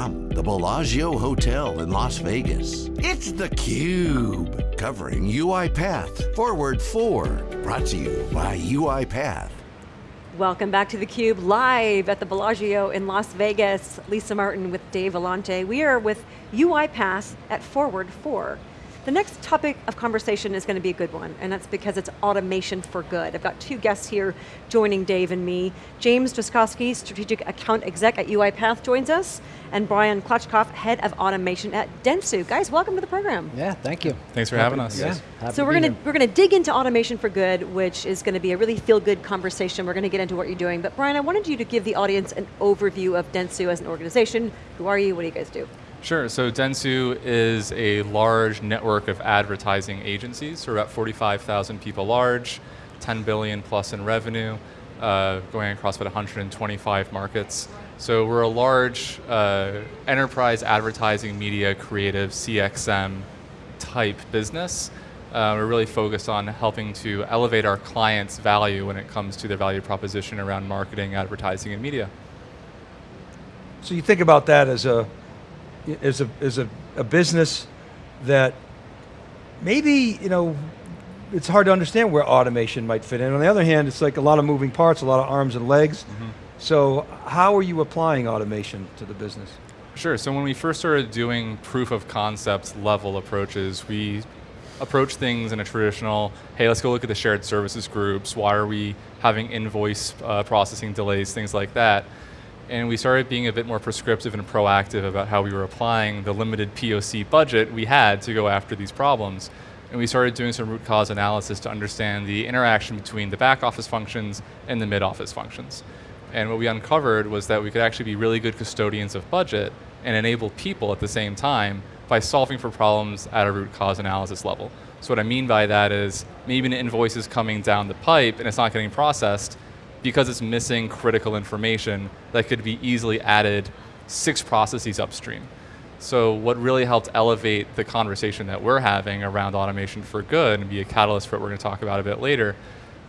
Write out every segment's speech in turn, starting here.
from the Bellagio Hotel in Las Vegas, it's theCUBE, covering UiPath Forward 4, brought to you by UiPath. Welcome back to theCUBE, live at the Bellagio in Las Vegas. Lisa Martin with Dave Vellante. We are with UiPath at Forward 4. The next topic of conversation is going to be a good one, and that's because it's automation for good. I've got two guests here joining Dave and me. James Droskowski, Strategic Account Exec at UiPath joins us, and Brian Klotchkov, Head of Automation at Dentsu. Guys, welcome to the program. Yeah, thank you. Thanks for Happy, having us. Yeah, so we're going to we're going to dig into automation for good, which is going to be a really feel good conversation. We're going to get into what you're doing, but Brian, I wanted you to give the audience an overview of Dentsu as an organization. Who are you? What do you guys do? Sure, so Dentsu is a large network of advertising agencies, we're about 45,000 people large, 10 billion plus in revenue, uh, going across about 125 markets. So we're a large uh, enterprise advertising media creative CXM type business. Uh, we're really focused on helping to elevate our clients' value when it comes to their value proposition around marketing, advertising, and media. So you think about that as a is a, is a, a business that maybe, you know, it's hard to understand where automation might fit in. On the other hand, it's like a lot of moving parts, a lot of arms and legs. Mm -hmm. So how are you applying automation to the business? Sure, so when we first started doing proof of concept level approaches, we approach things in a traditional, hey, let's go look at the shared services groups, why are we having invoice uh, processing delays, things like that and we started being a bit more prescriptive and proactive about how we were applying the limited POC budget we had to go after these problems. And we started doing some root cause analysis to understand the interaction between the back office functions and the mid office functions. And what we uncovered was that we could actually be really good custodians of budget and enable people at the same time by solving for problems at a root cause analysis level. So what I mean by that is maybe an invoice is coming down the pipe and it's not getting processed, because it's missing critical information that could be easily added six processes upstream. So what really helped elevate the conversation that we're having around automation for good and be a catalyst for what we're going to talk about a bit later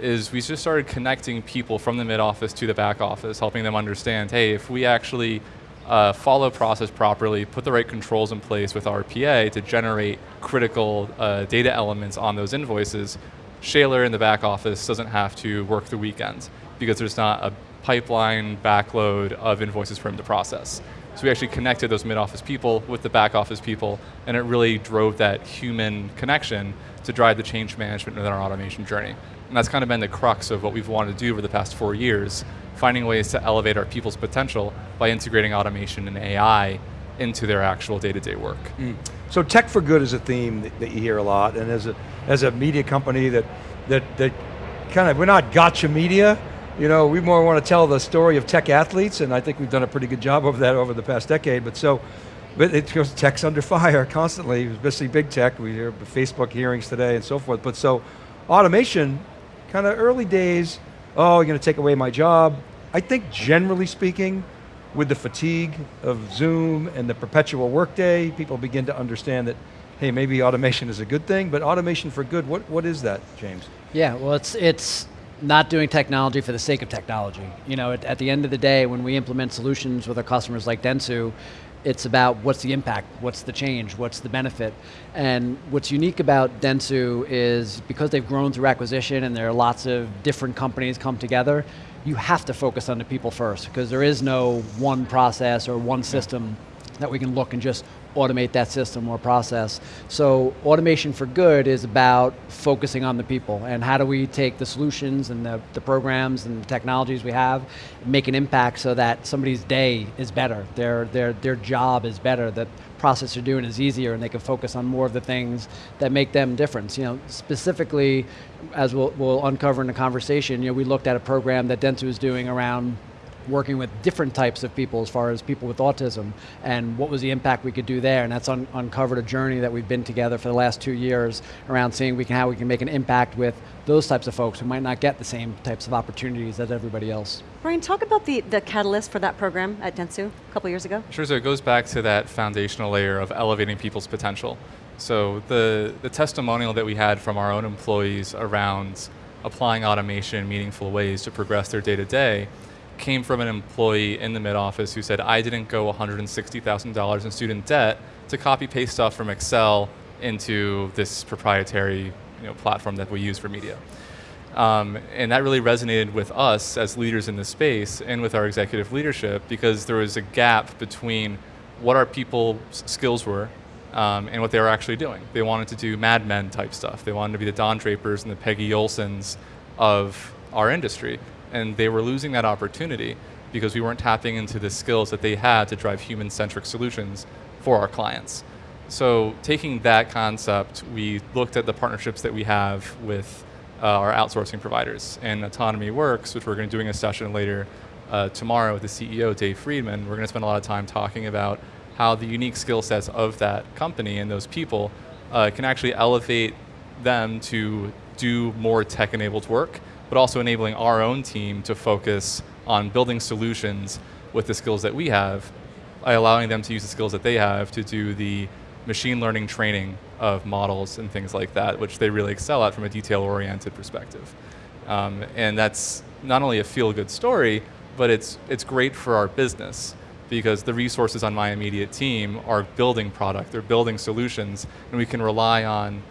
is we just started connecting people from the mid office to the back office, helping them understand, hey, if we actually uh, follow process properly, put the right controls in place with RPA to generate critical uh, data elements on those invoices, Shaler in the back office doesn't have to work the weekends because there's not a pipeline backload of invoices for him to process. So we actually connected those mid-office people with the back office people, and it really drove that human connection to drive the change management within our automation journey. And that's kind of been the crux of what we've wanted to do over the past four years, finding ways to elevate our people's potential by integrating automation and AI into their actual day-to-day -day work. Mm. So tech for good is a theme that, that, you hear a lot, and as a, as a media company that, that, that kind of, we're not gotcha media, you know, we more want to tell the story of tech athletes, and I think we've done a pretty good job of that over the past decade, but so, but it goes tech's under fire constantly, especially big tech, we hear Facebook hearings today and so forth, but so, automation, kind of early days, oh, you're going to take away my job. I think generally speaking, with the fatigue of Zoom and the perpetual workday, people begin to understand that, hey, maybe automation is a good thing, but automation for good, what, what is that, James? Yeah, well it's, it's not doing technology for the sake of technology. You know, at, at, the end of the day, when we implement solutions with our customers like Dentsu, it's about what's the impact, what's the change, what's the benefit. And what's unique about Dentsu is because they've grown through acquisition and there are lots of different companies come together, you have to focus on the people first because there is no one process or one system that we can look and just automate that system or process. So automation for good is about focusing on the people and how do we take the solutions and the, the programs and the technologies we have, make an impact so that somebody's day is better, their, their, their job is better, that process they're doing is easier and they can focus on more of the things that make them different. You know, specifically, as we'll, we'll uncover in the conversation, you know, we looked at a program that Dentsu is doing around working with different types of people as far as people with autism and what was the impact we could do there and that's un uncovered a journey that we've been together for the last two years around seeing we can, how we can make an impact with those types of folks who might not get the same types of opportunities as everybody else. Brian, talk about the, the catalyst for that program at Dentsu a couple years ago. Sure, so it goes back to that foundational layer of elevating people's potential. So the, the testimonial that we had from our own employees around applying automation in meaningful ways to progress their day to day came from an employee in the mid office who said, I didn't go $160,000 in student debt to copy paste stuff from Excel into this proprietary you know, platform that we use for media. Um, and that really resonated with us as leaders in the space and with our executive leadership because there was a gap between what our people's skills were um, and what they were actually doing. They wanted to do Mad Men type stuff. They wanted to be the Don Drapers and the Peggy Olsons of our industry. And they were losing that opportunity because we weren't tapping into the skills that they had to drive human-centric solutions for our clients. So taking that concept, we looked at the partnerships that we have with uh, our outsourcing providers. And Autonomy Works, which we're going to be doing a session later uh, tomorrow with the CEO, Dave Friedman, we're going to spend a lot of time talking about how the unique skill sets of that company and those people uh, can actually elevate them to do more tech-enabled work, but also enabling our own team to focus on building solutions with the skills that we have, by allowing them to use the skills that they have to do the machine learning training of models and things like that, which they really excel at from a detail-oriented perspective. Um, and that's not only a feel-good story, but it's, it's great for our business because the resources on my immediate team are building product, they're building solutions, and we can rely on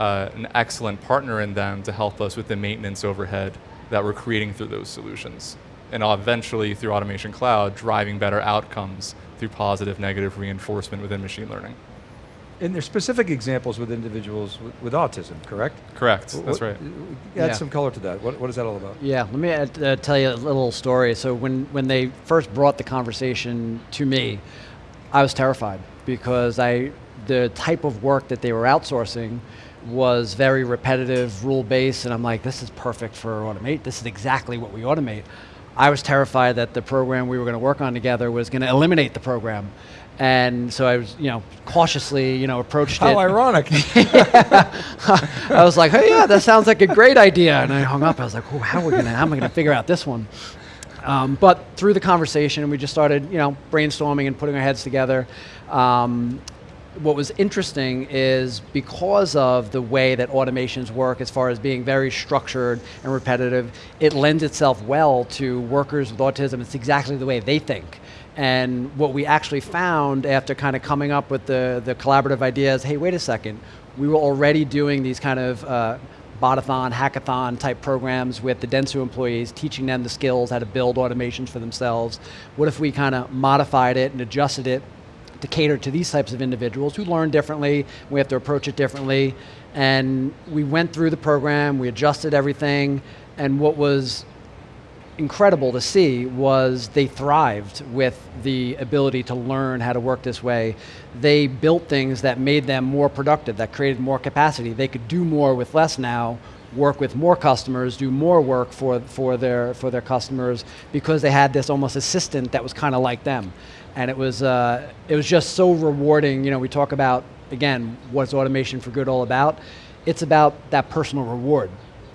uh, an excellent partner in them to help us with the maintenance overhead that we're creating through those solutions. And eventually, through Automation Cloud, driving better outcomes through positive, negative reinforcement within machine learning. And there's specific examples with individuals with, with autism, correct? Correct, What- that's right. Add Yeah. some color to that. What, what is that all about? Yeah, let me uh, uh, tell you a little story. So when, when they first brought the conversation to me, I was terrified because I, the type of work that they were outsourcing was very repetitive, rule-based, and I'm like, this is perfect for automate. This is exactly what we automate. I was terrified that the program we were going to work on together was going to eliminate the program. And so I was, you know, cautiously, you know, approached How it. ironic. I was like, hey, yeah, that sounds like a great idea. And I hung up. I was like, oh, how are we gonna, how am I gonna figure out this one? Um, but through the conversation, we just started, you know, brainstorming and putting our heads together. Um, what was interesting is because of the way that automations work as far as being very structured and repetitive, it lends itself well to workers with autism. It's exactly the way they think. And what we actually found after kind of coming up with the, the collaborative ideas, hey, wait a second, we were already doing these kind of uh, botathon, hackathon type programs with the Dentsu employees, teaching them the skills, how to build automations for themselves. What if we kind of modified it and adjusted it to cater to these types of individuals who learn differently, we have to approach it differently. And we went through the program, we adjusted everything, and what was incredible to see was they thrived with the ability to learn how to work this way. They built things that made them more productive, that created more capacity. They could do more with less now, work with more customers, do more work for, for, their, for their customers because they had this almost assistant that was kind of like them. And it was, uh, it was just so rewarding. You know, we talk about, again, what's automation for good all about? It's about that personal reward.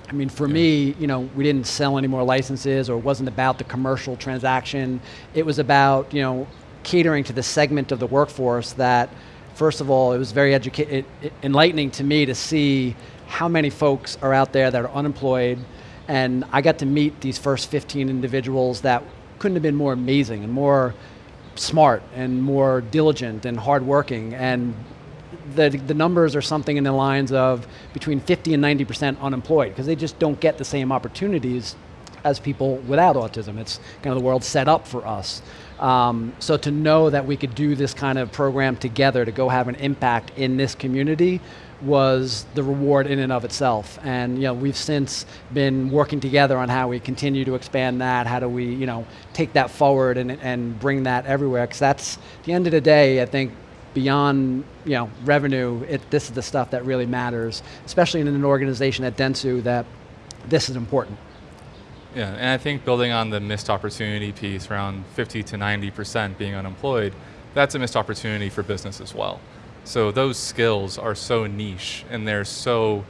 I mean, for me, you know, we didn't sell any more licenses or it wasn't about the commercial transaction. It was about, you know, catering to the segment of the workforce that, first of all, it was very educa- it, it, enlightening to me to see how many folks are out there that are unemployed. And I got to meet these first 15 individuals that couldn't have been more amazing and more smart and more diligent and hardworking. And the, the numbers are something in the lines of between 50 and 90% unemployed because they just don't get the same opportunities as people without autism. It's kind of the world set up for us. Um, so to know that we could do this kind of program together to go have an impact in this community was the reward in and of itself. And you know, we've since been working together on how we continue to expand that, how do we you know, take that forward and, and bring that everywhere, because that's, at the end of the day, I think beyond you know, revenue, it, this is the stuff that really matters, especially in an organization at Dentsu that this is important. Yeah, and I think building on the missed opportunity piece around 50 to 90% being unemployed, that's a missed opportunity for business as well. So those skills are so niche and they're so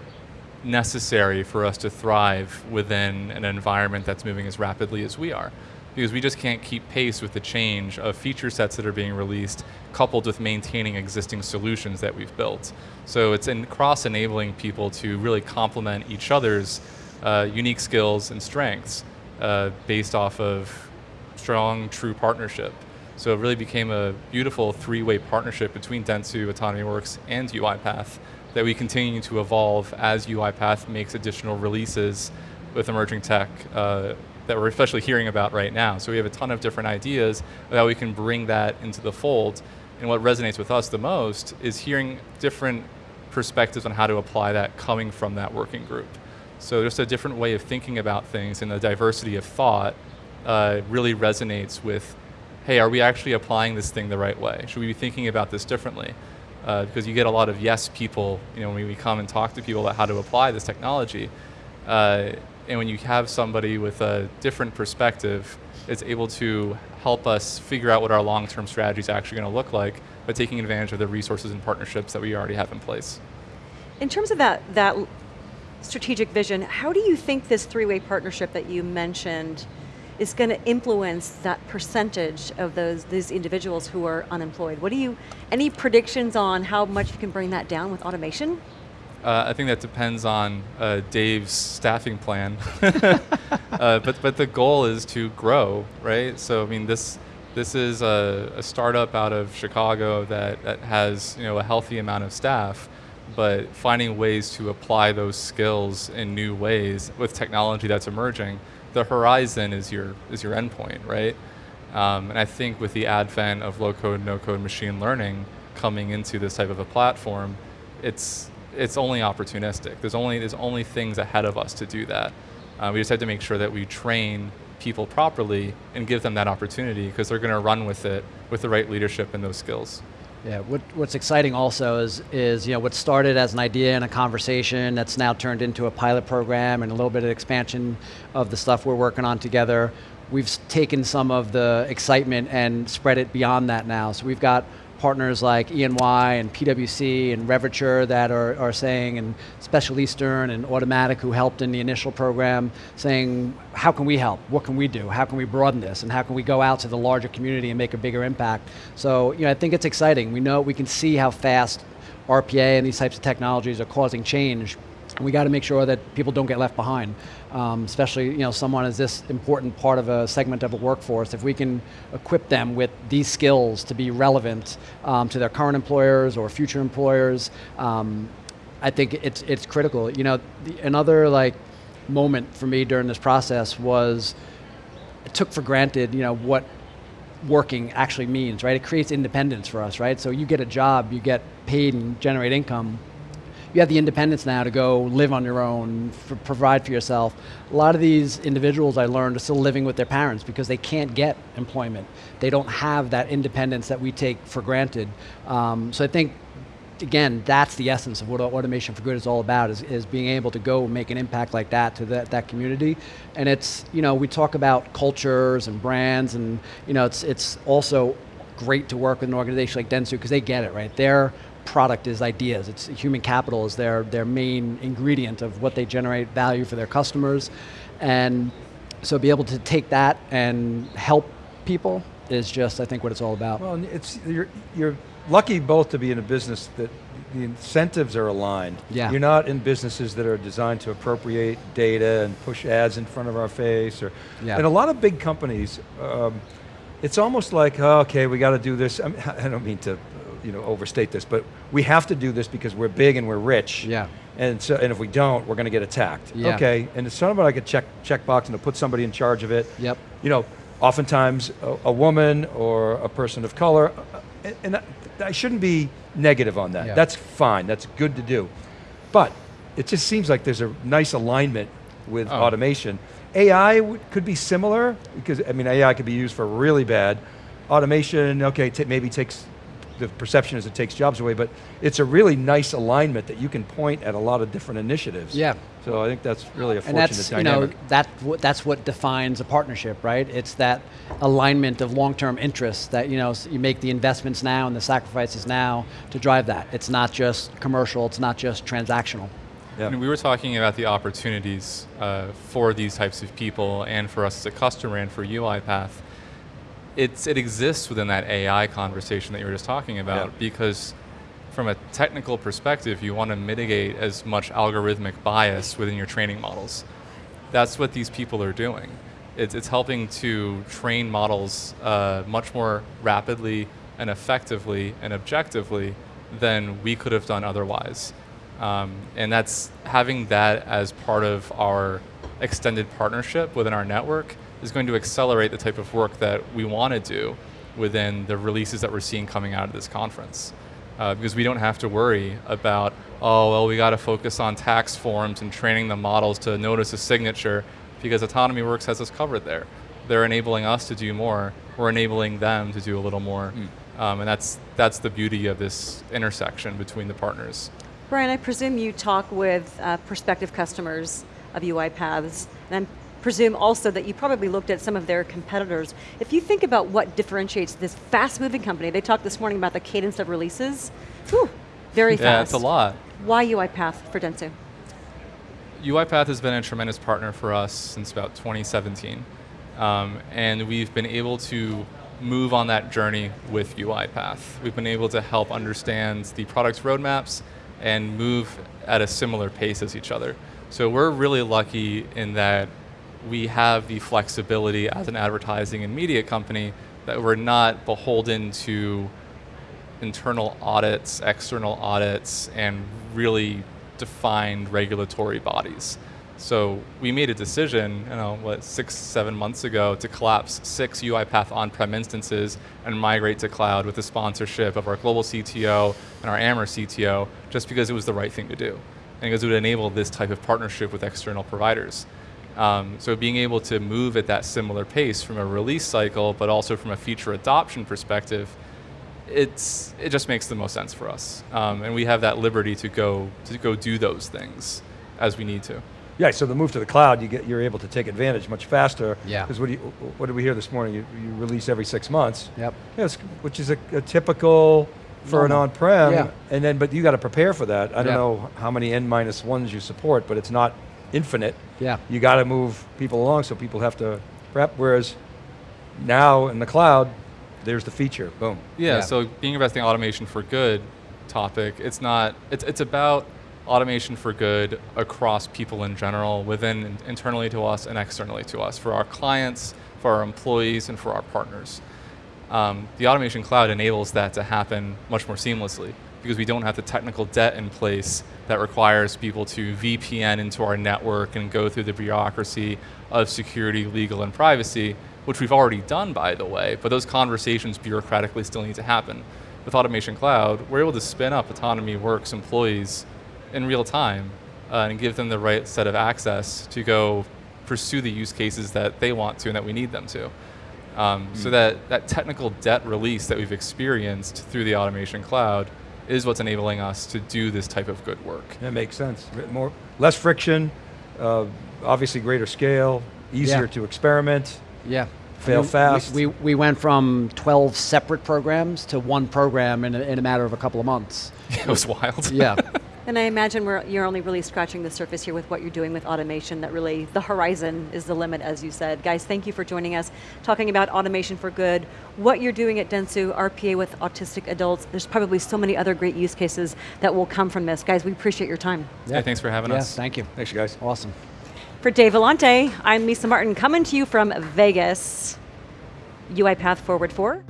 necessary for us to thrive within an environment that's moving as rapidly as we are. Because we just can't keep pace with the change of feature sets that are being released coupled with maintaining existing solutions that we've built. So it's in cross-enabling people to really complement each other's uh, unique skills and strengths uh, based off of strong, true partnership. So it really became a beautiful three-way partnership between Dentsu, Autonomy Works, and UiPath that we continue to evolve as UiPath makes additional releases with emerging tech uh, that we're especially hearing about right now. So we have a ton of different ideas of how we can bring that into the fold. And what resonates with us the most is hearing different perspectives on how to apply that coming from that working group. So just a different way of thinking about things and the diversity of thought uh, really resonates with, hey, are we actually applying this thing the right way? Should we be thinking about this differently? Uh, because you get a lot of yes people, you know, when we come and talk to people about how to apply this technology. Uh, and when you have somebody with a different perspective, it's able to help us figure out what our long-term strategy is actually going to look like by taking advantage of the resources and partnerships that we already have in place. In terms of that, that strategic vision, how do you think this three-way partnership that you mentioned is going to influence that percentage of those these individuals who are unemployed? What do you, any predictions on how much you can bring that down with automation? Uh, I think that depends on uh, Dave's staffing plan, uh, but but the goal is to grow, right? So I mean this this is a, a, startup out of Chicago that, that has you know a healthy amount of staff, but finding ways to apply those skills in new ways with technology that's emerging. The horizon is your is your endpoint, right? Um, and I think with the advent of low code, no code machine learning coming into this type of a platform, it's it's only opportunistic. There's only, there's only things ahead of us to do that. Uh, we just have to make sure that we train people properly and give them that opportunity because they're going to run with it with the right leadership and those skills. Yeah, what, what's exciting also is, is you know, what started as an idea and a conversation that's now turned into a pilot program and a little bit of expansion of the stuff we're working on together. We've taken some of the excitement and spread it beyond that now. So we've got partners like E&Y and PwC and Revature that are, are saying, and Specialisterne and Automatic who helped in the initial program, saying, how can we help? What can we do? How can we broaden this? And how can we go out to the larger community and make a bigger impact? So, you know, I think it's exciting. We know, we can see how fast RPA and these types of technologies are causing change we got to make sure that people don't get left behind, um, especially you know someone is this important part of a segment of a workforce. If we can equip them with these skills to be relevant um, to their current employers or future employers, um, I think it's it's critical. You know, the, another like moment for me during this process was I took for granted you know what working actually means, right? It creates independence for us, right? So you get a job, you get paid and generate income you have the independence now to go live on your own, provide for yourself. A lot of these individuals I learned are still living with their parents because they can't get employment. They don't have that independence that we take for granted. Um, so I think again, that's the essence of what Automation for Good is all about, is, is being able to go make an impact like that to that, that community. And it's, you know, we talk about cultures and brands and, you know, it's, it's also great to work with an organization like Dentsu because they get it, right? They're product is ideas. It's human capital is their, their main ingredient of what they generate value for their customers. And so be able to take that and help people is just, I think, what it's all about. Well, it's, you're, you're lucky both to be in a business that the incentives are aligned. Yeah. You're not in businesses that are designed to appropriate data and push ads in front of our face. Or, yeah. And a lot of big companies, um, it's almost like, oh, okay, we got to do this. I, mean, I don't mean to you know, overstate this, but we have to do this because we're big and we're rich. Yeah. And so, and if we don't, we're going to get attacked. Yeah. Okay, and it's sort of like a check checkbox and to put somebody in charge of it. Yep. You know, oftentimes a, a woman or a person of color, uh, and I shouldn't be negative on that. Yeah. That's fine. That's good to do, but it just seems like there's a nice alignment with oh. automation. AI could be similar because I mean AI could be used for really bad. Automation, okay, maybe takes the perception is it takes jobs away, but it's a really nice alignment that you can point at a lot of different initiatives. Yeah. So I think that's really a fortunate and that's, dynamic. You know, that, that's what defines a partnership, right? It's that alignment of long-term interests that you know you make the investments now and the sacrifices now to drive that. It's not just commercial, it's not just transactional. Yeah. we were talking about the opportunities uh, for these types of people and for us as a customer and for UiPath it's, it exists within that AI conversation that you were just talking about yeah. because from a technical perspective, you want to mitigate as much algorithmic bias within your training models. That's what these people are doing. It's, it's helping to train models uh, much more rapidly and effectively and objectively than we could have done otherwise. Um, and that's having that as part of our extended partnership within our network is going to accelerate the type of work that we want to do within the releases that we're seeing coming out of this conference. Uh, because we don't have to worry about, oh, well, we got to focus on tax forms and training the models to notice a signature because Autonomy Works has us covered there. They're enabling us to do more. We're enabling them to do a little more. Mm. Um, and that's, that's the beauty of this intersection between the partners. Brian, I presume you talk with uh, prospective customers of UiPaths, and I presume also that you probably looked at some of their competitors. If you think about what differentiates this fast-moving company, they talked this morning about the cadence of releases, whew, very fast. Yeah, it's a lot. Why UiPath for Dentsu? UiPath has been a tremendous partner for us since about 2017. Um, and we've been able to move on that journey with UiPath. We've been able to help understand the product's roadmaps and move at a similar pace as each other. So we're really lucky in that we have the flexibility as an advertising and media company that we're not beholden to internal audits, external audits, and really defined regulatory bodies. So we made a decision, you know, what, six, seven months ago to collapse six UiPath on-prem instances and migrate to cloud with the sponsorship of our global CTO and our AMR CTO, just because it was the right thing to do. And because it would enable this type of partnership with external providers. Um, so being able to move at that similar pace from a release cycle, but also from a feature adoption perspective, it's, it just makes the most sense for us. Um, and we have that liberty to go, to go do those things as we need to. Yeah, so the move to the cloud, you get, you're able to take advantage much faster. Yeah. Because what, what did we hear this morning? You, you release every six months. Yep. Yes, which is a, a typical for Normal. an on-prem. Yeah. And then, but you got to prepare for that. I don't know how many n minus ones you support, but it's not infinite. Yeah. You got to move people along, so people have to prep. Whereas now in the cloud, there's the feature. Boom. Yeah, Yeah. so being investing automation for good topic, it's not, it's, it's about automation for good across people in general, within internally to us and externally to us, for our clients, for our employees, and for our partners. Um, the automation cloud enables that to happen much more seamlessly because we don't have the technical debt in place that requires people to VPN into our network and go through the bureaucracy of security, legal, and privacy, which we've already done, by the way, but those conversations bureaucratically still need to happen. With Automation Cloud, we're able to spin up Autonomy Works employees in real time uh, and give them the right set of access to go pursue the use cases that they want to and that we need them to. Um, So that, that technical debt release that we've experienced through the Automation Cloud is what's enabling us to do this type of good work. That makes sense. More, less friction, uh, obviously greater scale, easier Yeah. to experiment. Yeah. Fail I mean, fast. We, we, we went from 12 separate programs to one program in a, in a matter of a couple of months. it was wild. Yeah. And I imagine we're, you're only really scratching the surface here with what you're doing with automation, that really the horizon is the limit, as you said. Guys, thank you for joining us, talking about automation for good, what you're doing at Dentsu, RPA with autistic adults. There's probably so many other great use cases that will come from this. Guys, we appreciate your time. Yeah, thanks for having yeah, us. thank you. Thanks, you guys. Awesome. For Dave Vellante, I'm Lisa Martin, coming to you from Vegas. UiPath Forward 4.